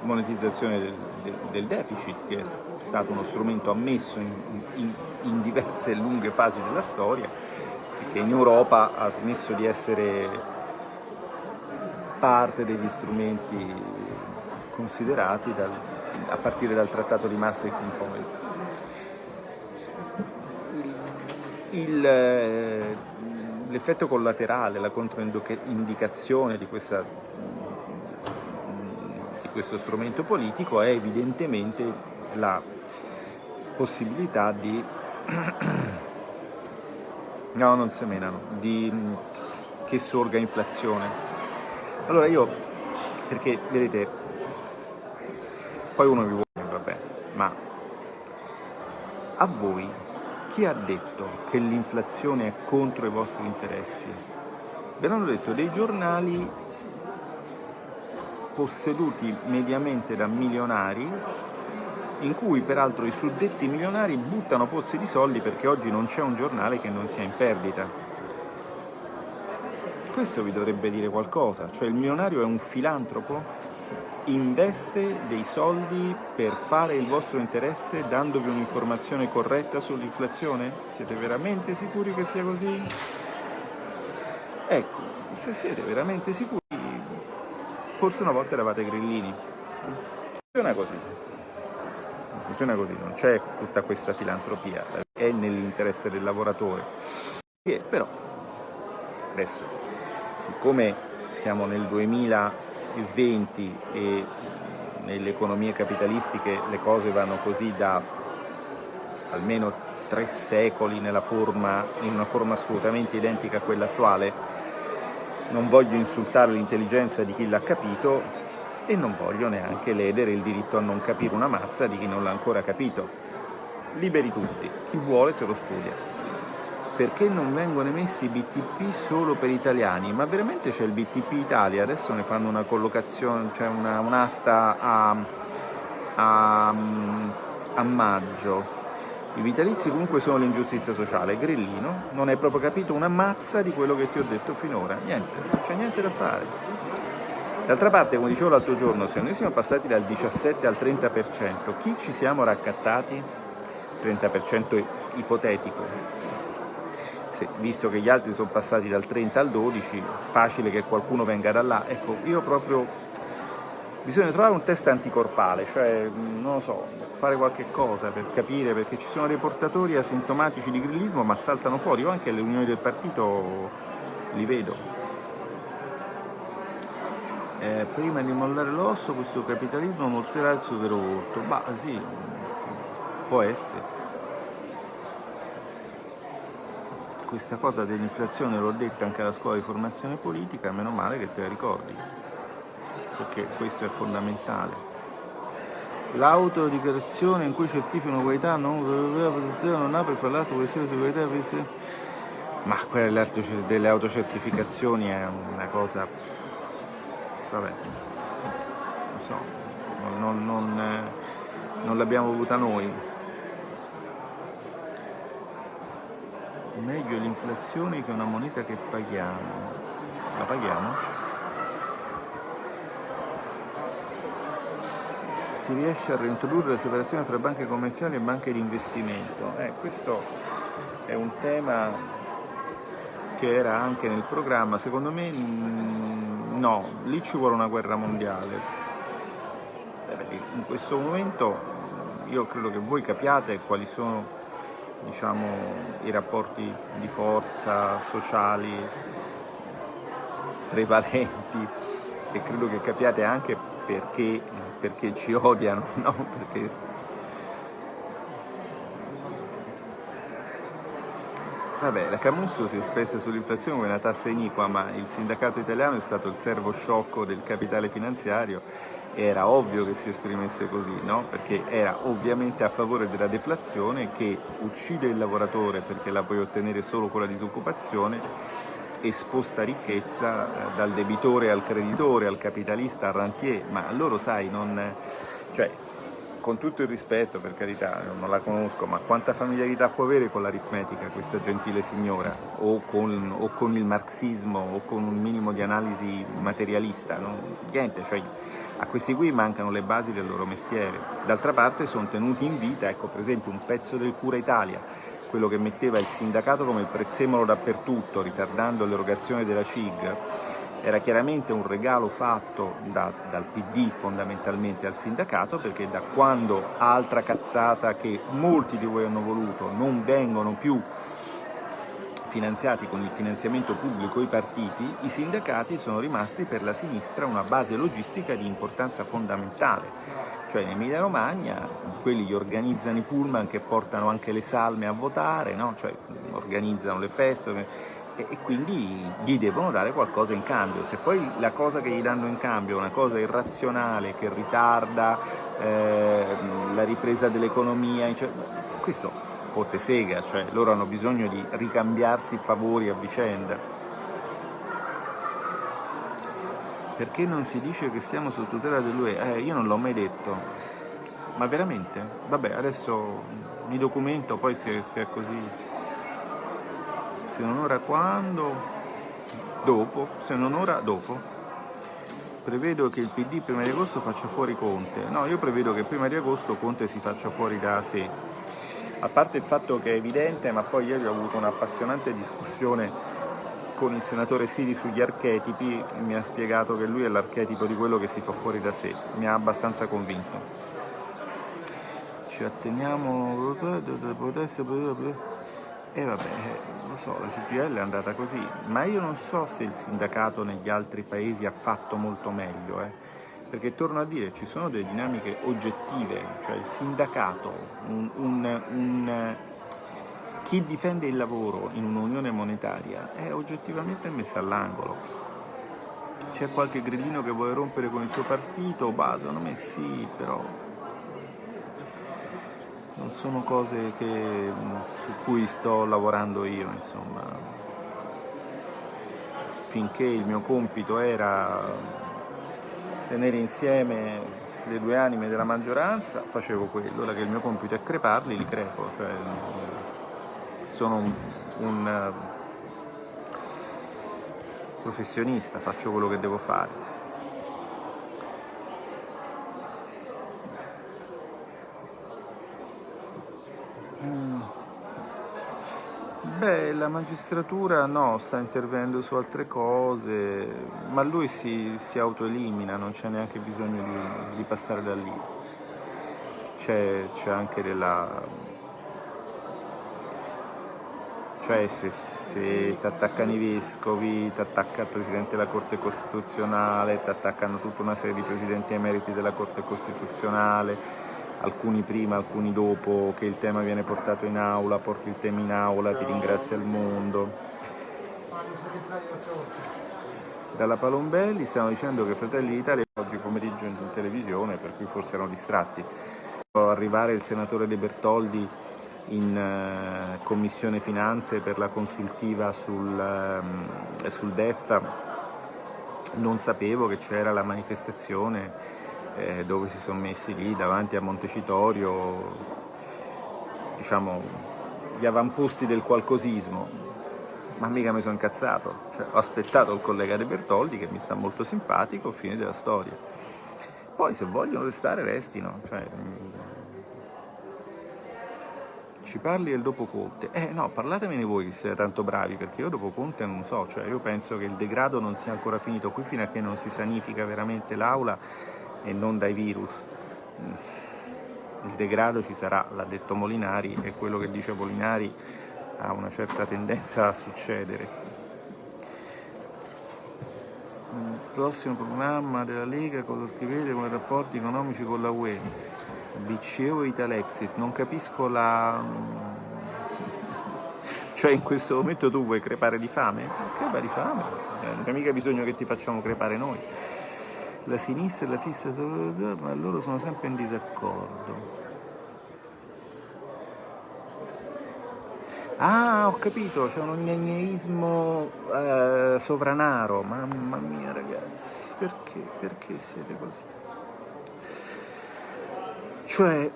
Speaker 1: monetizzazione del, del, del deficit, che è stato uno strumento ammesso in, in, in diverse lunghe fasi della storia, che in Europa ha smesso di essere parte degli strumenti considerati dal, a partire dal Trattato di Maastricht in poi. Eh, l'effetto collaterale, la controindicazione di, questa, di questo strumento politico è evidentemente la possibilità di <clears throat> no, non semenano, di che sorga inflazione allora io, perché vedete, poi uno vi vuole, vabbè, ma a voi chi ha detto che l'inflazione è contro i vostri interessi? Ve l'hanno detto dei giornali posseduti mediamente da milionari in cui peraltro i suddetti milionari buttano pozzi di soldi perché oggi non c'è un giornale che non sia in perdita. Questo vi dovrebbe dire qualcosa, cioè il milionario è un filantropo? Investe dei soldi per fare il vostro interesse dandovi un'informazione corretta sull'inflazione? Siete veramente sicuri che sia così? Ecco, se siete veramente sicuri, forse una volta eravate grillini. Funziona così. Funziona così, non c'è tutta questa filantropia, è nell'interesse del lavoratore. Però, adesso siccome siamo nel 2020 e nelle economie capitalistiche le cose vanno così da almeno tre secoli forma, in una forma assolutamente identica a quella attuale, non voglio insultare l'intelligenza di chi l'ha capito, e non voglio neanche ledere il diritto a non capire una mazza di chi non l'ha ancora capito. Liberi tutti, chi vuole se lo studia perché non vengono emessi BTP solo per italiani? Ma veramente c'è il BTP Italia, adesso ne fanno una collocazione, cioè un'asta a, a, a maggio. I vitalizi comunque sono l'ingiustizia sociale, Grillino non hai proprio capito una mazza di quello che ti ho detto finora, niente, non c'è niente da fare. D'altra parte, come dicevo l'altro giorno, se noi siamo passati dal 17 al 30%, chi ci siamo raccattati? 30% ipotetico, se, visto che gli altri sono passati dal 30 al 12, facile che qualcuno venga da là. Ecco, io proprio bisogna trovare un test anticorpale, cioè, non lo so, fare qualche cosa per capire, perché ci sono dei portatori asintomatici di grillismo ma saltano fuori, io anche alle unioni del partito li vedo. Eh, prima di mollare l'osso questo capitalismo mozzerà il suo vero volto, bah sì, può essere. Questa cosa dell'inflazione l'ho detta anche alla scuola di formazione politica, meno male che te la ricordi, perché questo è fondamentale. L'autodichiarazione in cui certificano qualità non, non apre fra l'altro questione di qualità ma quella delle autocertificazioni è una cosa vabbè non so non, non, non l'abbiamo avuta noi meglio l'inflazione che una moneta che paghiamo. La paghiamo? Si riesce a reintrodurre la separazione fra banche commerciali e banche di investimento. Eh, questo è un tema che era anche nel programma, secondo me mm, no, lì ci vuole una guerra mondiale. In questo momento io credo che voi capiate quali sono diciamo, i rapporti di forza sociali prevalenti e credo che capiate anche perché, perché ci odiano, <laughs> no? perché... Vabbè, la Camusso si è espressa sull'inflazione come una tassa iniqua, ma il sindacato italiano è stato il servo sciocco del capitale finanziario era ovvio che si esprimesse così, no? perché era ovviamente a favore della deflazione che uccide il lavoratore perché la puoi ottenere solo con la disoccupazione e sposta ricchezza eh, dal debitore al creditore, al capitalista, al rentier, ma loro sai, non, cioè, con tutto il rispetto, per carità, non la conosco, ma quanta familiarità può avere con l'aritmetica questa gentile signora, o con, o con, il marxismo, o con un minimo di analisi materialista, no? niente, cioè a questi qui mancano le basi del loro mestiere. D'altra parte sono tenuti in vita, ecco per esempio un pezzo del Cura Italia, quello che metteva il sindacato come prezzemolo dappertutto, ritardando l'erogazione della CIG, era chiaramente un regalo fatto da, dal PD fondamentalmente al sindacato perché da quando altra cazzata che molti di voi hanno voluto non vengono più finanziati con il finanziamento pubblico i partiti, i sindacati sono rimasti per la sinistra una base logistica di importanza fondamentale. Cioè in Emilia Romagna quelli gli organizzano i pullman che portano anche le salme a votare, no? cioè organizzano le feste e quindi gli devono dare qualcosa in cambio. Se poi la cosa che gli danno in cambio è una cosa irrazionale che ritarda eh, la ripresa dell'economia, cioè, questo fotte sega, cioè loro hanno bisogno di ricambiarsi favori a vicenda. Perché non si dice che siamo sotto tutela dell'UE? Eh, io non l'ho mai detto. Ma veramente? Vabbè, adesso mi documento, poi se, se è così. Se non ora quando? Dopo, se non ora dopo. Prevedo che il PD prima di agosto faccia fuori Conte. No, io prevedo che prima di agosto Conte si faccia fuori da sé a parte il fatto che è evidente, ma poi ieri ho avuto un'appassionante discussione con il senatore Siri sugli archetipi, mi ha spiegato che lui è l'archetipo di quello che si fa fuori da sé, mi ha abbastanza convinto. Ci atteniamo... E eh, vabbè, lo so, la CGL è andata così, ma io non so se il sindacato negli altri paesi ha fatto molto meglio, eh perché torno a dire ci sono delle dinamiche oggettive, cioè il sindacato, un, un, un, chi difende il lavoro in un'unione monetaria è oggettivamente messo all'angolo. c'è qualche grillino che vuole rompere con il suo partito, bah, secondo me sì, però non sono cose che, su cui sto lavorando io, insomma. Finché il mio compito era tenere insieme le due anime della maggioranza, facevo quello, ora che il mio compito è creparli, li crepo, cioè sono un, un professionista, faccio quello che devo fare. Beh, la magistratura no, sta intervenendo su altre cose, ma lui si, si autoelimina, non c'è neanche bisogno di, di passare da lì. C'è anche della cioè se, se ti attaccano i vescovi, ti attacca il Presidente della Corte Costituzionale, ti attaccano tutta una serie di Presidenti emeriti della Corte Costituzionale, alcuni prima, alcuni dopo, che il tema viene portato in aula, porti il tema in aula, ti ringrazia il mondo. Dalla Palombelli stiamo dicendo che Fratelli d'Italia oggi pomeriggio in televisione, per cui forse erano distratti. Arrivare il senatore De Bertoldi in eh, Commissione Finanze per la consultiva sul, ehm, sul DEF non sapevo che c'era la manifestazione eh, dove si sono messi lì davanti a Montecitorio diciamo gli avamposti del qualcosismo. Ma mica mi sono incazzato. Cioè, ho aspettato il collega De Bertoldi che mi sta molto simpatico fine della storia. Poi se vogliono restare restino. Cioè, ci parli del dopo Conte? Eh no, parlatemene voi che siete tanto bravi, perché io dopo Conte non so, cioè io penso che il degrado non sia ancora finito qui fino a che non si sanifica veramente l'aula e non dai virus. Mm. Il degrado ci sarà, l'ha detto Molinari, e quello che dice Molinari ha una certa tendenza a succedere. Mm, prossimo programma della Lega, cosa scrivete con i rapporti economici con la UE? BCE o Italexit, non capisco la... <laughs> Cioè in questo momento tu vuoi crepare di fame? Crepa di fame, eh, non c'è mica bisogno che ti facciamo crepare noi. La sinistra e la fissa, ma loro sono sempre in disaccordo. Ah, ho capito, c'è un gnagneismo eh, sovranaro. Mamma mia ragazzi, perché? Perché siete così? Cioè,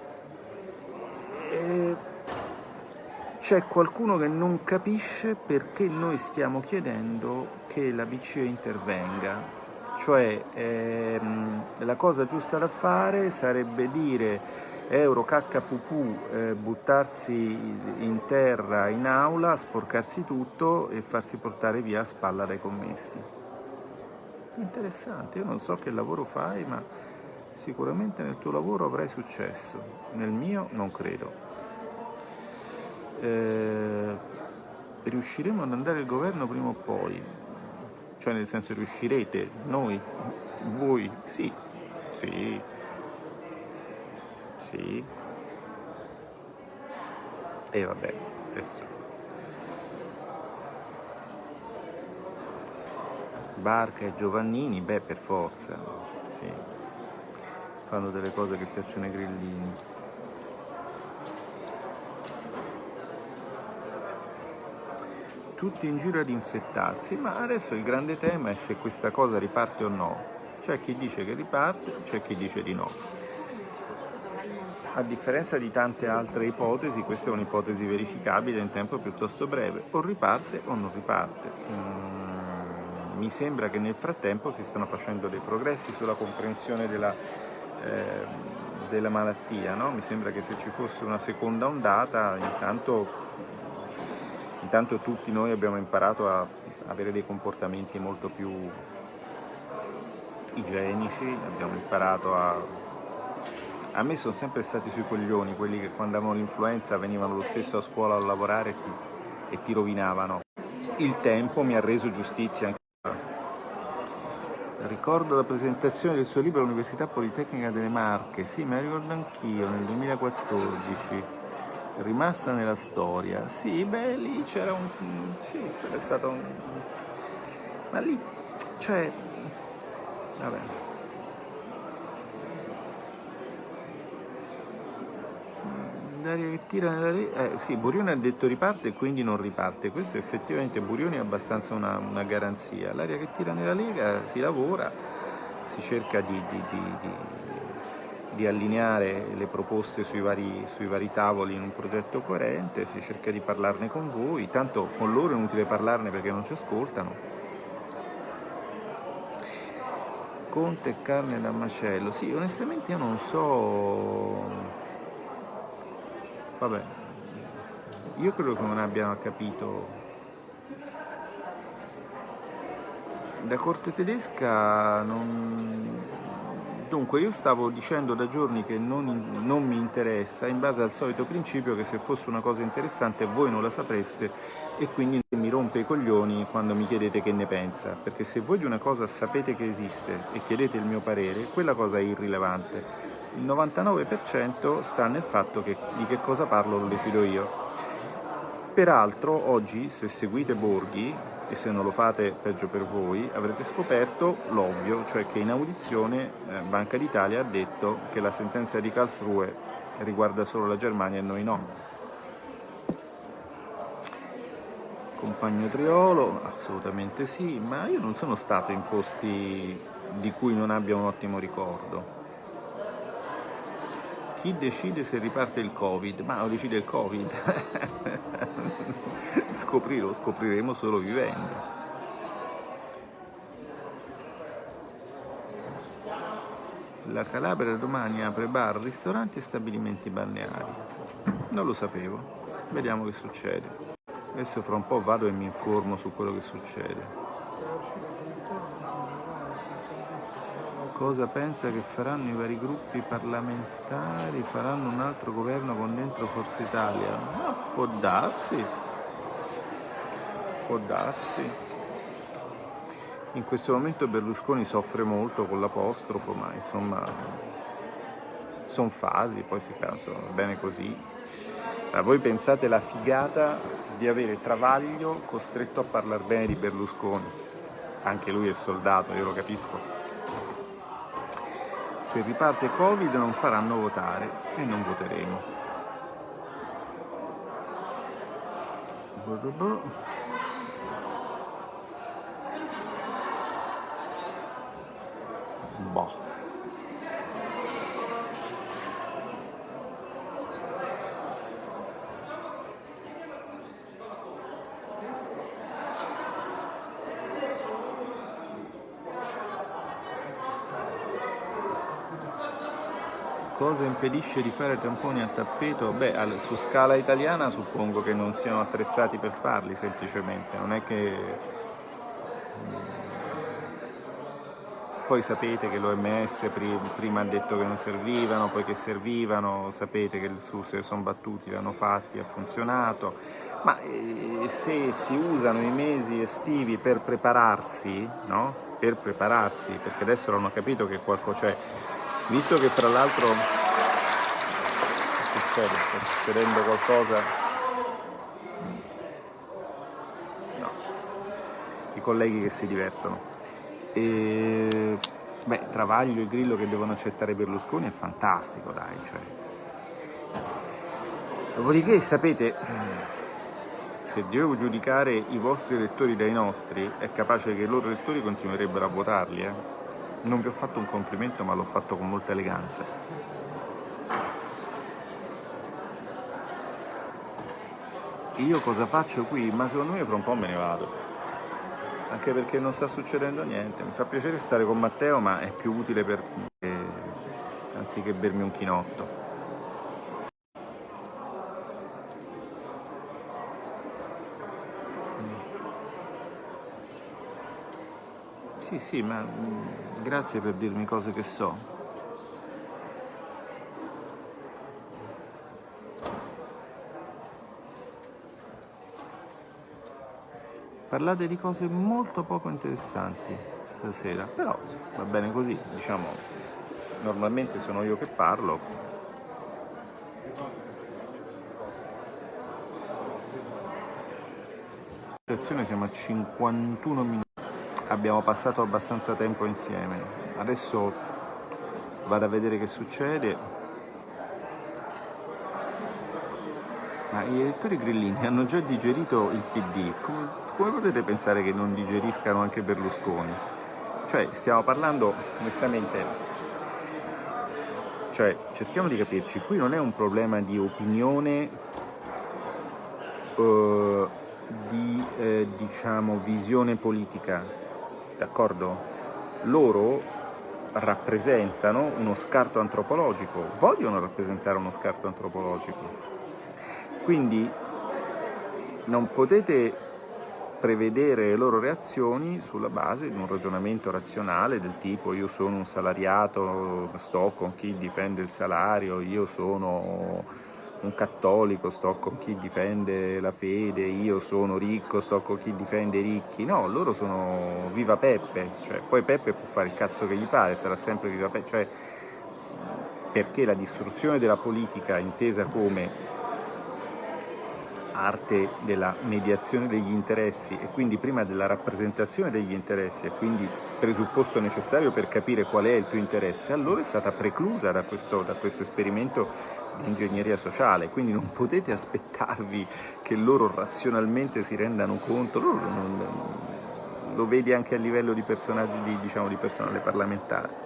Speaker 1: eh, c'è qualcuno che non capisce perché noi stiamo chiedendo che la BCE intervenga. Cioè, ehm, la cosa giusta da fare sarebbe dire euro cacca pupù, eh, buttarsi in terra in aula, sporcarsi tutto e farsi portare via a spalla dai commessi. Interessante, io non so che lavoro fai, ma Sicuramente nel tuo lavoro avrai successo, nel mio non credo. Eh, riusciremo ad andare al governo prima o poi? Cioè nel senso riuscirete? Noi? Voi? Sì, sì, sì. E vabbè, adesso. Barca e Giovannini, beh per forza, sì fanno delle cose che piacciono ai grillini. Tutti in giro ad infettarsi, ma adesso il grande tema è se questa cosa riparte o no. C'è chi dice che riparte, c'è chi dice di no. A differenza di tante altre ipotesi, questa è un'ipotesi verificabile in tempo piuttosto breve, o riparte o non riparte. Mm, mi sembra che nel frattempo si stanno facendo dei progressi sulla comprensione della Ehm, della malattia. No? Mi sembra che se ci fosse una seconda ondata, intanto, intanto tutti noi abbiamo imparato a avere dei comportamenti molto più igienici, abbiamo imparato a... A me sono sempre stati sui coglioni quelli che quando avevano l'influenza venivano lo stesso a scuola a lavorare e ti, e ti rovinavano. Il tempo mi ha reso giustizia anche Ricordo la presentazione del suo libro all'Università Politecnica delle Marche, sì, me la ricordo anch'io, nel 2014, rimasta nella storia. Sì, beh, lì c'era un... sì, è stato un... ma lì, cioè, Vabbè. L'aria che tira nella Lega... Eh, sì, Burioni ha detto riparte e quindi non riparte. Questo effettivamente Burioni è abbastanza una, una garanzia. L'aria che tira nella Lega si lavora, si cerca di, di, di, di allineare le proposte sui vari, sui vari, tavoli in un progetto coerente, si cerca di parlarne con voi, tanto con loro è inutile parlarne perché non ci ascoltano. Conte carne da macello, sì, onestamente io non so Vabbè, io credo che non abbiano capito. La corte tedesca non... Dunque, io stavo dicendo da giorni che non, non, mi interessa, in base al solito principio che se fosse una cosa interessante voi non la sapreste e quindi mi rompe i coglioni quando mi chiedete che ne pensa, perché se voi di una cosa sapete che esiste e chiedete il mio parere, quella cosa è irrilevante il 99% sta nel fatto che di che cosa parlo lo decido io. Peraltro oggi se seguite Borghi, e se non lo fate peggio per voi, avrete scoperto l'ovvio, cioè che in audizione eh, Banca d'Italia ha detto che la sentenza di Karlsruhe riguarda solo la Germania e noi no. Compagno Triolo, assolutamente sì, ma io non sono stato in posti di cui non abbia un ottimo ricordo. Chi decide se riparte il Covid? Ma lo decide il Covid. <laughs> Scoprirlo, scopriremo solo vivendo. La Calabria domani apre bar, ristoranti e stabilimenti balneari. Non lo sapevo. Vediamo che succede. Adesso fra un po' vado e mi informo su quello che succede. Cosa pensa che faranno i vari gruppi parlamentari? Faranno un altro governo con dentro Forza Italia? Ma può darsi, può darsi. In questo momento Berlusconi soffre molto con l'apostrofo, ma insomma sono fasi, poi si cansano, va bene così. Ma voi pensate la figata di avere Travaglio costretto a parlare bene di Berlusconi? Anche lui è soldato, io lo capisco se riparte Covid non faranno votare e non voteremo. Boh. Cosa impedisce di fare tamponi a tappeto? Beh, su scala italiana suppongo che non siano attrezzati per farli semplicemente, non è che... Mm, poi sapete che l'OMS prima ha detto che non servivano, poi che servivano, sapete che su se sono battuti, l'hanno fatti, ha funzionato, ma eh, se si usano i mesi estivi per prepararsi, no? Per prepararsi, perché adesso hanno capito che qualcosa c'è, Visto che fra l'altro succede, sta succedendo qualcosa, no, i colleghi che si divertono. E, beh, Travaglio e Grillo che devono accettare Berlusconi è fantastico, dai, cioè. Dopodiché, sapete, se devo giudicare i vostri elettori dai nostri, è capace che i loro elettori continuerebbero a votarli, eh? Non vi ho fatto un complimento ma l'ho fatto con molta eleganza. Io cosa faccio qui? Ma secondo me fra un po' me ne vado. Anche perché non sta succedendo niente. Mi fa piacere stare con Matteo ma è più utile per me anziché bermi un chinotto. Sì, sì, ma mm, grazie per dirmi cose che so. Parlate di cose molto poco interessanti stasera, però va bene così, diciamo, normalmente sono io che parlo. Siamo a 51 minuti abbiamo passato abbastanza tempo insieme adesso vado a vedere che succede. Ma gli elettori grillini hanno già digerito il PD, come potete pensare che non digeriscano anche Berlusconi? Cioè, stiamo parlando, onestamente, cioè, cerchiamo di capirci, qui non è un problema di opinione, eh, di, eh, diciamo, visione politica, d'accordo? Loro rappresentano uno scarto antropologico, vogliono rappresentare uno scarto antropologico. Quindi non potete prevedere le loro reazioni sulla base di un ragionamento razionale del tipo io sono un salariato, sto con chi difende il salario, io sono un cattolico, sto con chi difende la fede, io sono ricco, sto con chi difende i ricchi. No, loro sono viva Peppe, cioè, poi Peppe può fare il cazzo che gli pare, sarà sempre viva Peppe, cioè, perché la distruzione della politica intesa come arte della mediazione degli interessi e quindi prima della rappresentazione degli interessi e quindi presupposto necessario per capire qual è il tuo interesse, allora è stata preclusa da questo, da questo esperimento di ingegneria sociale, quindi non potete aspettarvi che loro razionalmente si rendano conto, loro non, lo vedi anche a livello di, di, diciamo, di personale parlamentare.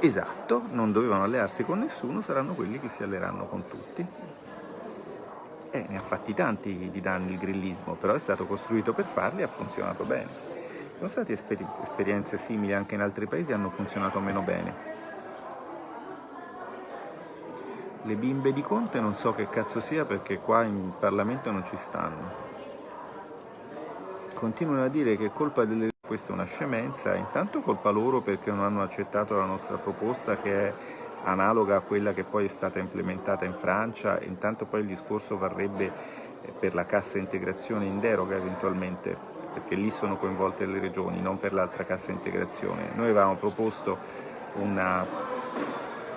Speaker 1: Esatto, non dovevano allearsi con nessuno, saranno quelli che si alleeranno con tutti. Eh, ne ha fatti tanti di danni il grillismo, però è stato costruito per farli e ha funzionato bene. Ci sono state esperi esperienze simili anche in altri paesi e hanno funzionato meno bene. Le bimbe di Conte non so che cazzo sia perché qua in Parlamento non ci stanno. Continuano a dire che colpa delle... questa è una scemenza, intanto colpa loro perché non hanno accettato la nostra proposta che è analoga a quella che poi è stata implementata in Francia, intanto poi il discorso varrebbe eh, per la cassa integrazione in deroga eventualmente, perché lì sono coinvolte le regioni, non per l'altra cassa integrazione. Noi avevamo proposto una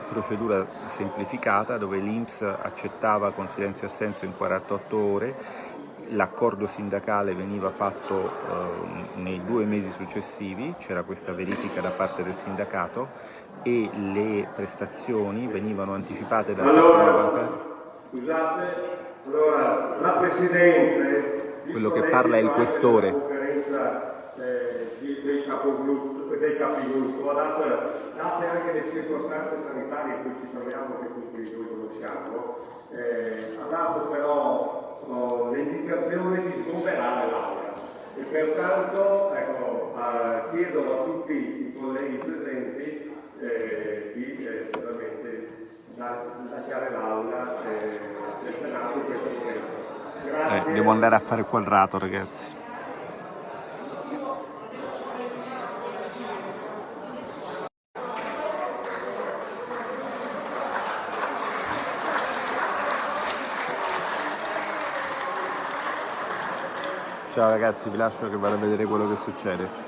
Speaker 1: procedura semplificata dove l'Inps accettava con silenzio assenso in 48 ore, l'accordo sindacale veniva fatto eh, nei due mesi successivi, c'era questa verifica da parte del sindacato e le prestazioni venivano anticipate dal allora, sistema bancario.
Speaker 2: Scusate, allora la Presidente...
Speaker 1: Quello che parla è il questore.
Speaker 2: Eh, dei capigruppo, date, date anche le circostanze sanitarie in cui ci troviamo, che tutti noi conosciamo, eh, ha dato però oh, l'indicazione di sgomberare l'aula e pertanto ecco, eh, chiedo a tutti i colleghi presenti eh, di eh, la, lasciare l'aula eh, del Senato in questo momento.
Speaker 1: Eh, devo andare a fare il quadrato ragazzi. Ciao ragazzi, vi lascio che vado a vedere quello che succede.